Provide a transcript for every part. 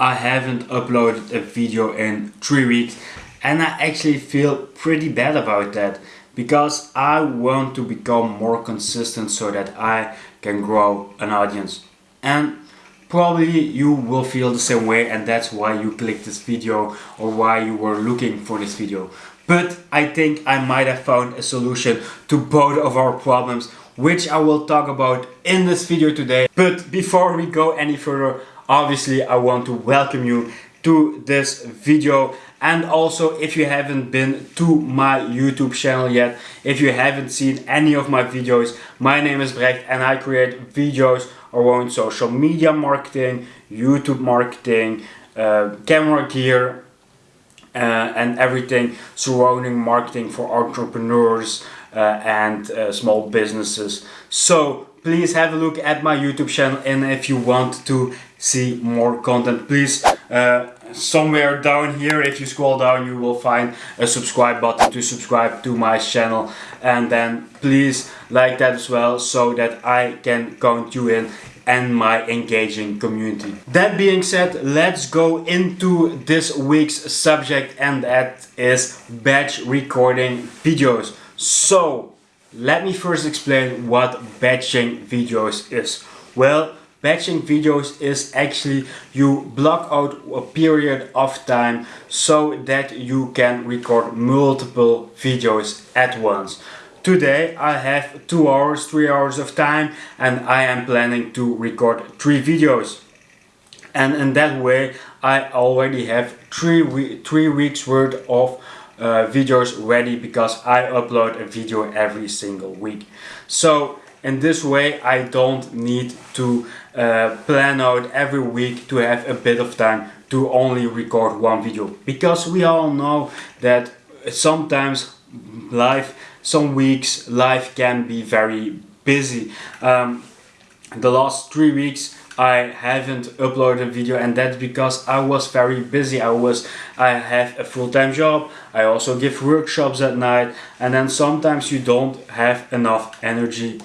I haven't uploaded a video in three weeks and I actually feel pretty bad about that because I want to become more consistent so that I can grow an audience. And probably you will feel the same way and that's why you clicked this video or why you were looking for this video. But I think I might have found a solution to both of our problems which I will talk about in this video today. But before we go any further obviously I want to welcome you to this video. And also if you haven't been to my YouTube channel yet if you haven't seen any of my videos my name is Brecht and I create videos around social media marketing YouTube marketing uh, camera gear uh, and everything surrounding marketing for entrepreneurs uh, and uh, small businesses. So please have a look at my YouTube channel and if you want to see more content please uh, somewhere down here if you scroll down you will find a subscribe button to subscribe to my channel and then please like that as well so that I can count you in and my engaging community. That being said, let's go into this week's subject and that is batch recording videos. So let me first explain what batching videos is. Well, batching videos is actually you block out a period of time so that you can record multiple videos at once. Today I have 2 hours, 3 hours of time and I am planning to record 3 videos. And in that way I already have 3, we three weeks worth of uh, videos ready because I upload a video every single week. So in this way I don't need to uh, plan out every week to have a bit of time to only record one video because we all know that sometimes life some weeks life can be very busy um, the last three weeks I haven't uploaded a video and that's because I was very busy. I was I have a full-time job. I also give workshops at night and then sometimes you don't have enough energy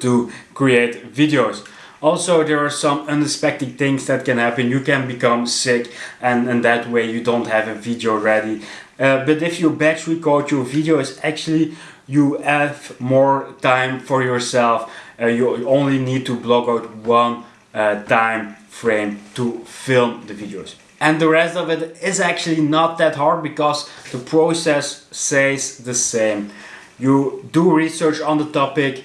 to create videos. Also, there are some unexpected things that can happen. You can become sick and in that way you don't have a video ready. Uh, but if you batch record your videos, actually you have more time for yourself. Uh, you only need to block out one uh, time frame to film the videos. And the rest of it is actually not that hard because the process says the same. You do research on the topic,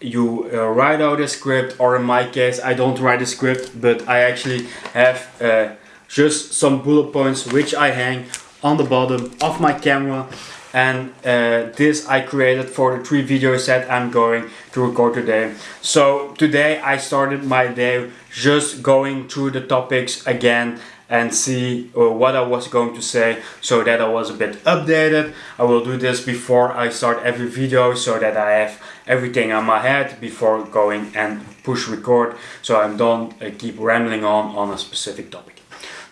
you uh, write out a script or in my case I don't write a script but I actually have uh, just some bullet points which I hang on the bottom of my camera and uh, this I created for the three videos that I'm going to record today. So today I started my day just going through the topics again and see uh, what I was going to say so that I was a bit updated. I will do this before I start every video so that I have everything on my head before going and push record so I don't uh, keep rambling on on a specific topic.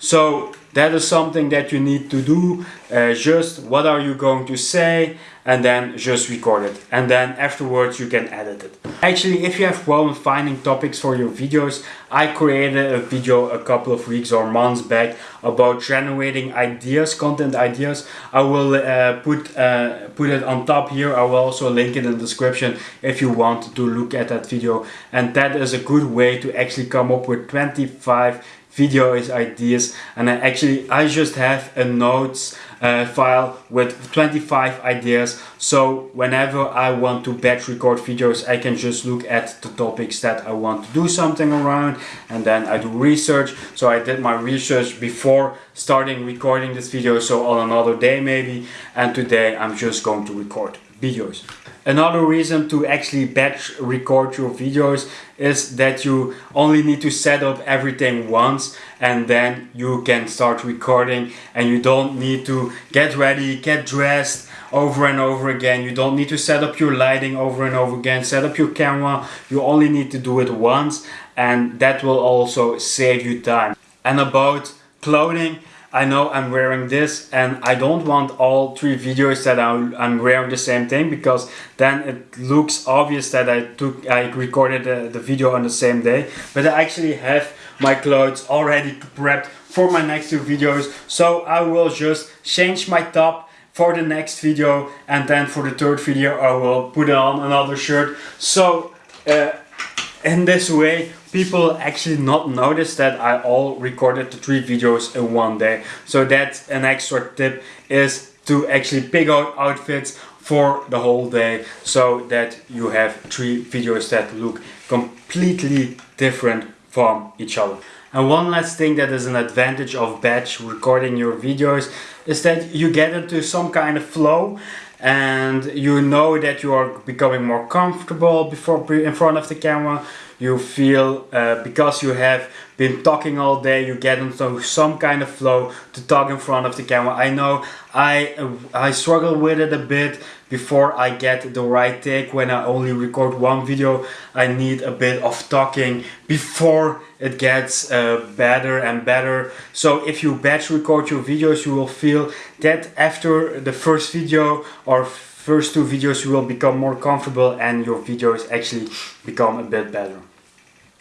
So that is something that you need to do. Uh, just what are you going to say and then just record it. And then afterwards you can edit it. Actually, if you have problem finding topics for your videos, I created a video a couple of weeks or months back about generating ideas, content ideas. I will uh, put, uh, put it on top here. I will also link it in the description if you want to look at that video. And that is a good way to actually come up with 25 videos ideas and I actually I just have a notes uh, file with 25 ideas. So whenever I want to batch record videos I can just look at the topics that I want to do something around and then I do research. So I did my research before starting recording this video so on another day maybe and today I'm just going to record videos. Another reason to actually batch record your videos is that you only need to set up everything once and then you can start recording and you don't need to get ready, get dressed over and over again. You don't need to set up your lighting over and over again, set up your camera. You only need to do it once and that will also save you time. And about clothing, I know I'm wearing this and I don't want all three videos that I'm, wearing the same thing because then it looks obvious that I took I recorded the, the video on the same day. But I actually have my clothes already prepped for my next two videos. So I will just change my top for the next video and then for the third video I will put on another shirt. So uh, in this way people actually not notice that I all recorded the three videos in one day. So that's an extra tip is to actually pick out outfits for the whole day so that you have three videos that look completely different from each other. And one last thing that is an advantage of batch recording your videos is that you get into some kind of flow and you know that you are becoming more comfortable before in front of the camera you feel uh, because you have been talking all day you get into some kind of flow to talk in front of the camera. I know I I struggle with it a bit before I get the right take. When I only record one video I need a bit of talking before it gets uh, better and better. So if you batch record your videos you will feel that after the first video or first two videos you will become more comfortable and your videos actually become a bit better.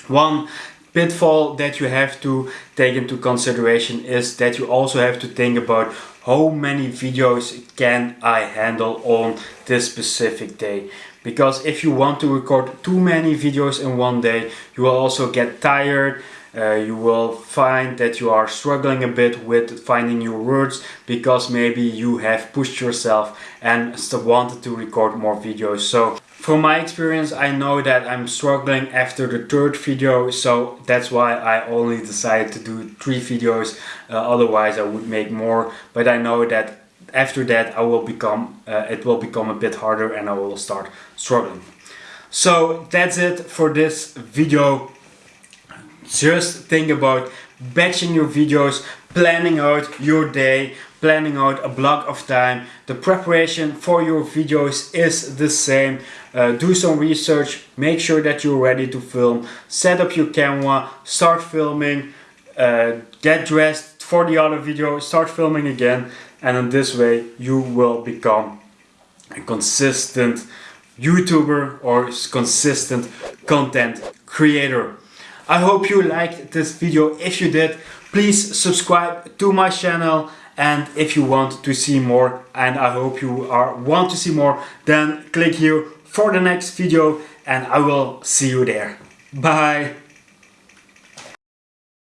One pitfall that you have to take into consideration is that you also have to think about how many videos can I handle on this specific day. Because if you want to record too many videos in one day you will also get tired uh, you will find that you are struggling a bit with finding your words because maybe you have pushed yourself and still wanted to record more videos. So from my experience I know that I'm struggling after the third video so that's why I only decided to do three videos. Uh, otherwise I would make more. But I know that after that I will become uh, it will become a bit harder and I will start struggling. So that's it for this video. Just think about batching your videos, planning out your day, planning out a block of time. The preparation for your videos is the same. Uh, do some research, make sure that you're ready to film, set up your camera, start filming, uh, get dressed for the other video, start filming again and in this way you will become a consistent YouTuber or consistent content creator. I hope you liked this video. If you did, please subscribe to my channel and if you want to see more and I hope you are want to see more then click here for the next video and I will see you there. Bye!